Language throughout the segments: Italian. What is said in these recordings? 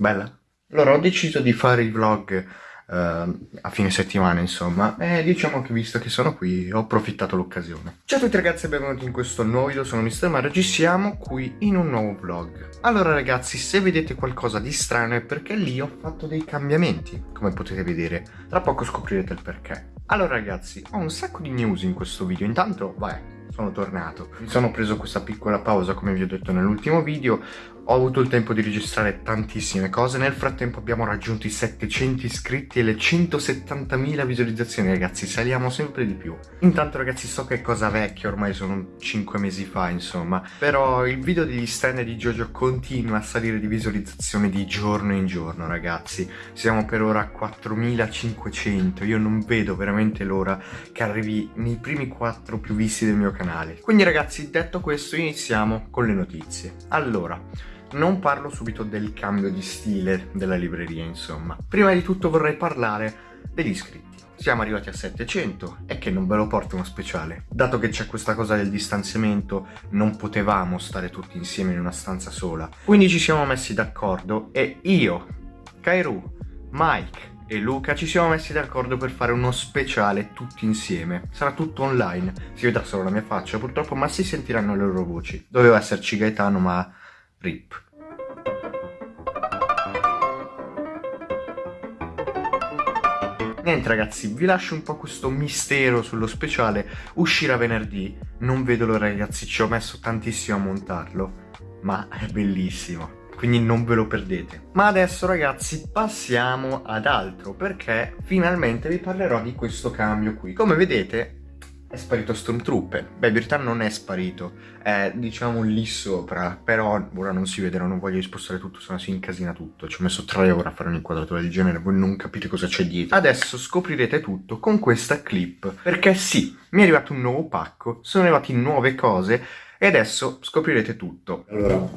Bella? Allora ho deciso di fare il vlog uh, a fine settimana insomma e diciamo che visto che sono qui ho approfittato l'occasione. Ciao a tutti ragazzi e benvenuti in questo nuovo video, sono Mr. Mario, ci siamo qui in un nuovo vlog. Allora ragazzi se vedete qualcosa di strano è perché lì ho fatto dei cambiamenti, come potete vedere, tra poco scoprirete il perché. Allora ragazzi ho un sacco di news in questo video, intanto vai sono tornato. Mi sono preso questa piccola pausa come vi ho detto nell'ultimo video, ho avuto il tempo di registrare tantissime cose, nel frattempo abbiamo raggiunto i 700 iscritti e le 170.000 visualizzazioni ragazzi, saliamo sempre di più. Intanto ragazzi so che è cosa vecchia, ormai sono 5 mesi fa insomma, però il video degli stand di Jojo continua a salire di visualizzazione di giorno in giorno ragazzi, siamo per ora a 4.500, io non vedo veramente l'ora che arrivi nei primi 4 più visti del mio canale. Quindi ragazzi detto questo iniziamo con le notizie. Allora, non parlo subito del cambio di stile della libreria, insomma. Prima di tutto vorrei parlare degli iscritti. Siamo arrivati a 700 e che non ve lo porto uno speciale. Dato che c'è questa cosa del distanziamento, non potevamo stare tutti insieme in una stanza sola. Quindi ci siamo messi d'accordo e io, Kairu, Mike e Luca ci siamo messi d'accordo per fare uno speciale tutti insieme. Sarà tutto online, si vedrà solo la mia faccia purtroppo, ma si sentiranno le loro voci. Doveva esserci Gaetano, ma RIP. Niente ragazzi, vi lascio un po' questo mistero sullo speciale, uscirà venerdì, non vedo l'ora ragazzi, ci ho messo tantissimo a montarlo, ma è bellissimo quindi non ve lo perdete. Ma adesso ragazzi passiamo ad altro perché finalmente vi parlerò di questo cambio qui. Come vedete è sparito Stormtrooper. Beh, in verità non è sparito, è diciamo lì sopra, però ora non si vede, non voglio spostare tutto, se no si incasina tutto. Ci ho messo tre ore a fare un'inquadratura del genere, voi non capite cosa c'è dietro. Adesso scoprirete tutto con questa clip, perché sì, mi è arrivato un nuovo pacco, sono arrivate nuove cose e adesso scoprirete tutto. Allora,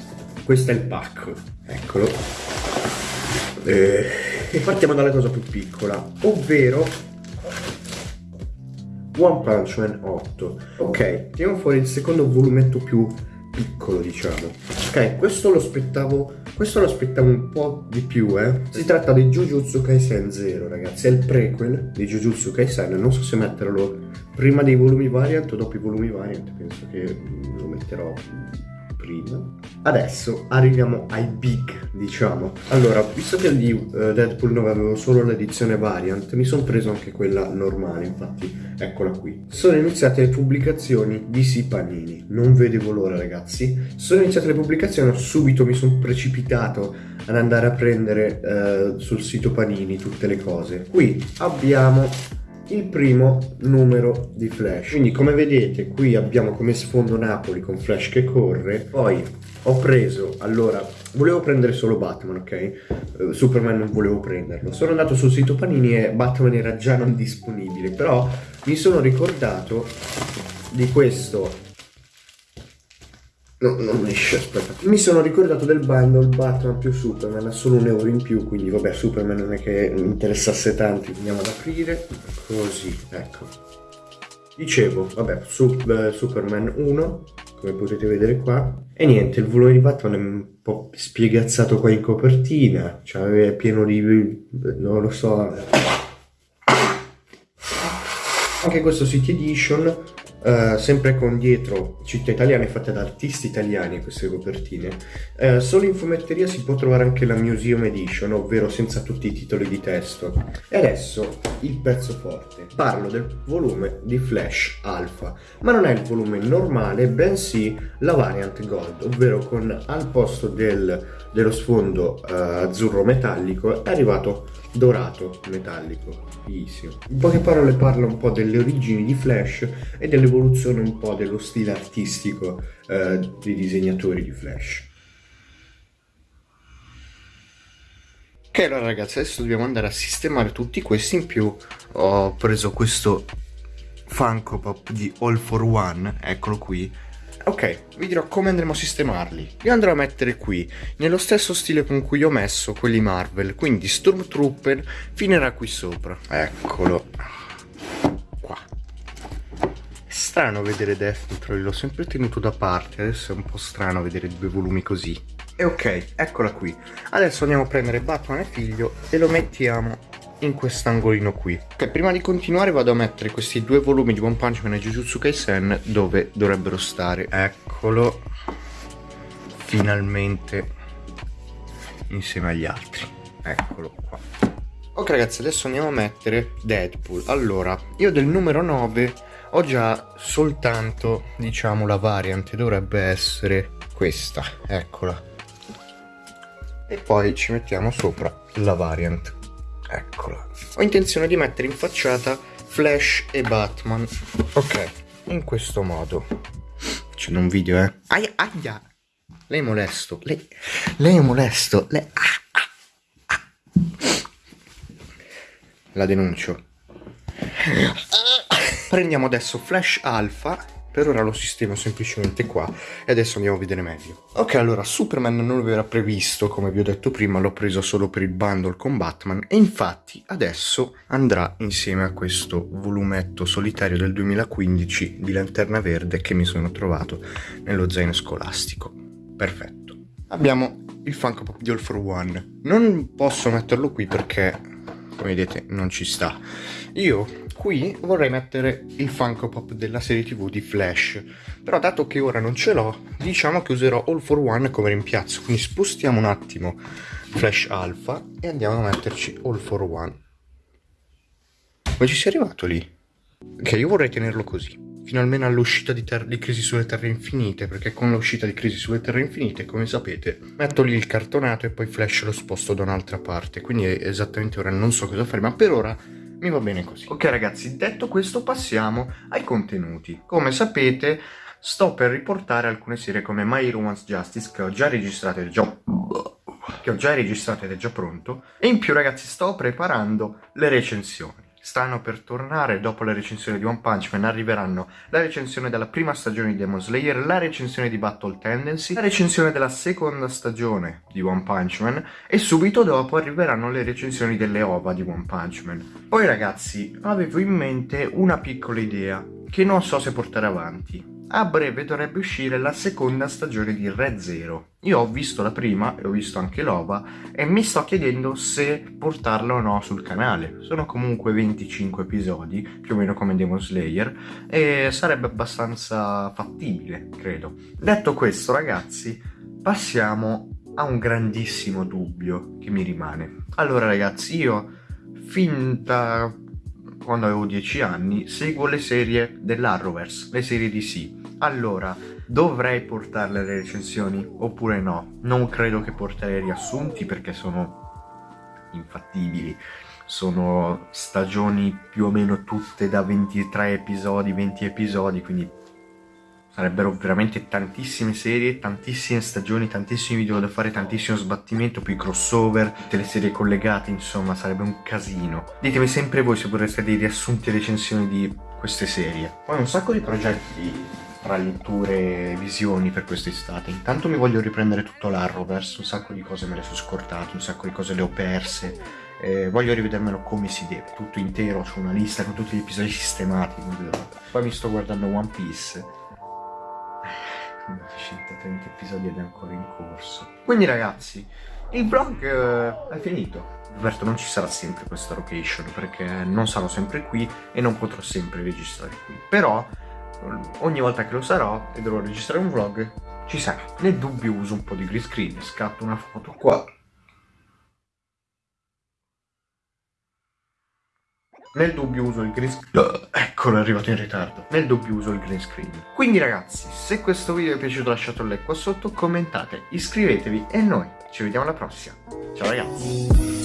questo è il pacco, eccolo. E partiamo dalla cosa più piccola, ovvero One Punch Man 8 ok tiriamo fuori il secondo volumetto più piccolo diciamo ok questo lo aspettavo questo lo aspettavo un po' di più eh. Si tratta di Jujutsu Kaisen 0 ragazzi. È il prequel di Jujutsu Kaisen. Non so se metterlo prima dei volumi variant o dopo i volumi variant penso che lo metterò prima. Adesso arriviamo ai big, diciamo. Allora, visto che di uh, Deadpool 9 avevo solo l'edizione variant, mi sono preso anche quella normale, infatti, eccola qui. Sono iniziate le pubblicazioni di Si Panini, non vedevo l'ora ragazzi. Sono iniziate le pubblicazioni, subito mi sono precipitato ad andare a prendere uh, sul sito Panini tutte le cose. Qui abbiamo il primo numero di Flash. Quindi come vedete qui abbiamo come sfondo Napoli con Flash che corre. Poi ho preso, allora, volevo prendere solo Batman, ok? Uh, Superman non volevo prenderlo. Sono andato sul sito Panini e Batman era già non disponibile, però mi sono ricordato di questo No, non esce, aspetta. Mi sono ricordato del bundle Batman più Superman, ha solo un euro in più, quindi vabbè, Superman non è che mi interessasse tanto, andiamo ad aprire. Così, ecco. Dicevo, vabbè, Sup Superman 1, come potete vedere qua. E niente, il volume di Batman è un po' spiegazzato qua in copertina, cioè è pieno di... non lo so... Anche questo City Edition Uh, sempre con dietro città italiane fatte da artisti italiani queste copertine. Uh, solo in fumetteria si può trovare anche la Museum Edition, ovvero senza tutti i titoli di testo. E adesso il pezzo forte. Parlo del volume di Flash Alpha, ma non è il volume normale, bensì la variant Gold, ovvero con al posto del, dello sfondo uh, azzurro metallico è arrivato dorato metallico. Bellissimo. In poche parole parla un po' delle origini di Flash e dell'evoluzione un po' dello stile artistico eh, dei disegnatori di Flash. Ok allora ragazzi adesso dobbiamo andare a sistemare tutti questi in più ho preso questo Funko Pop di All for One eccolo qui Ok, vi dirò come andremo a sistemarli. Li andrò a mettere qui, nello stesso stile con cui ho messo quelli Marvel, quindi Stormtrooper finirà qui sopra. Eccolo. Qua. strano vedere Death l'ho sempre tenuto da parte, adesso è un po' strano vedere due volumi così. E ok, eccola qui. Adesso andiamo a prendere Batman e figlio e lo mettiamo in quest'angolino qui. Ok, prima di continuare vado a mettere questi due volumi di One Punch Man e Jujutsu Kaisen dove dovrebbero stare. Eccolo. Finalmente insieme agli altri. Eccolo qua. Ok ragazzi, adesso andiamo a mettere Deadpool. Allora, io del numero 9 ho già soltanto, diciamo, la variant. Dovrebbe essere questa. Eccola. E poi ci mettiamo sopra la variant. Eccola. Ho intenzione di mettere in facciata Flash e Batman. Ok, in questo modo. C'è un video, eh. Aia, aia. Lei è molesto. Lei, lei è molesto. Lei... Ah, ah, ah. La denuncio. Prendiamo adesso Flash Alpha per ora lo sistemo semplicemente qua e adesso andiamo a vedere meglio. Ok, allora Superman non lo era previsto, come vi ho detto prima, l'ho preso solo per il bundle con Batman e infatti adesso andrà insieme a questo volumetto solitario del 2015 di Lanterna Verde che mi sono trovato nello zaino scolastico. Perfetto. Abbiamo il Funko Pop di All for One. Non posso metterlo qui perché, come vedete, non ci sta. Io Qui vorrei mettere il Funko Pop della serie tv di Flash, però dato che ora non ce l'ho, diciamo che userò All for One come rimpiazzo, quindi spostiamo un attimo Flash Alpha e andiamo a metterci All for One. Come ci sei arrivato lì? Ok, io vorrei tenerlo così fino almeno all'uscita di, di, Crisi sulle Terre Infinite, perché con l'uscita di Crisi sulle Terre Infinite, come sapete, metto lì il cartonato e poi Flash lo sposto da un'altra parte, quindi esattamente ora non so cosa fare, ma per ora mi va bene così. Ok ragazzi, detto questo passiamo ai contenuti. Come sapete sto per riportare alcune serie come My Hero Justice che ho già registrato ed già... che ho già registrato ed è già pronto e in più ragazzi sto preparando le recensioni stanno per tornare dopo la recensione di One Punch Man arriveranno la recensione della prima stagione di Demon Slayer, la recensione di Battle Tendency, la recensione della seconda stagione di One Punch Man e subito dopo arriveranno le recensioni delle OVA di One Punch Man. Poi ragazzi avevo in mente una piccola idea che non so se portare avanti a breve dovrebbe uscire la seconda stagione di Red Zero. Io ho visto la prima e ho visto anche l'OVA e mi sto chiedendo se portarla o no sul canale. Sono comunque 25 episodi, più o meno come Demon Slayer, e sarebbe abbastanza fattibile, credo. Detto questo, ragazzi, passiamo a un grandissimo dubbio che mi rimane. Allora, ragazzi, io fin da quando avevo 10 anni, seguo le serie dell'Arrowverse, le serie sì. Allora, dovrei portarle le recensioni oppure no? Non credo che porterei riassunti perché sono infattibili. Sono stagioni più o meno tutte da 23 episodi, 20 episodi, quindi sarebbero veramente tantissime serie, tantissime stagioni, tantissimi video da fare, tantissimo sbattimento, poi crossover, tutte le serie collegate, insomma sarebbe un casino. Ditemi sempre voi se vorreste dei riassunti e recensioni di queste serie. Poi un sacco di progetti tra letture e visioni per quest'estate. Intanto mi voglio riprendere tutto l'Arrowverse, un sacco di cose me le sono scortate, un sacco di cose le ho perse. Eh, voglio rivedermelo come si deve, tutto intero, ho una lista con tutti gli episodi sistemati. Poi mi sto guardando One Piece. 930 episodi ed è ancora in corso. Quindi ragazzi, il vlog eh, è finito. Roberto non ci sarà sempre questa location perché non sarò sempre qui e non potrò sempre registrare qui. Però ogni volta che lo sarò e dovrò registrare un vlog ci sarà. Nel dubbio uso un po' di green screen, scatto una foto qua. Nel dubbio uso il green screen. Eccolo, è arrivato in ritardo. Nel dubbio uso il green screen. Quindi ragazzi, se questo video vi è piaciuto lasciate un like qua sotto, commentate, iscrivetevi e noi ci vediamo alla prossima. Ciao ragazzi!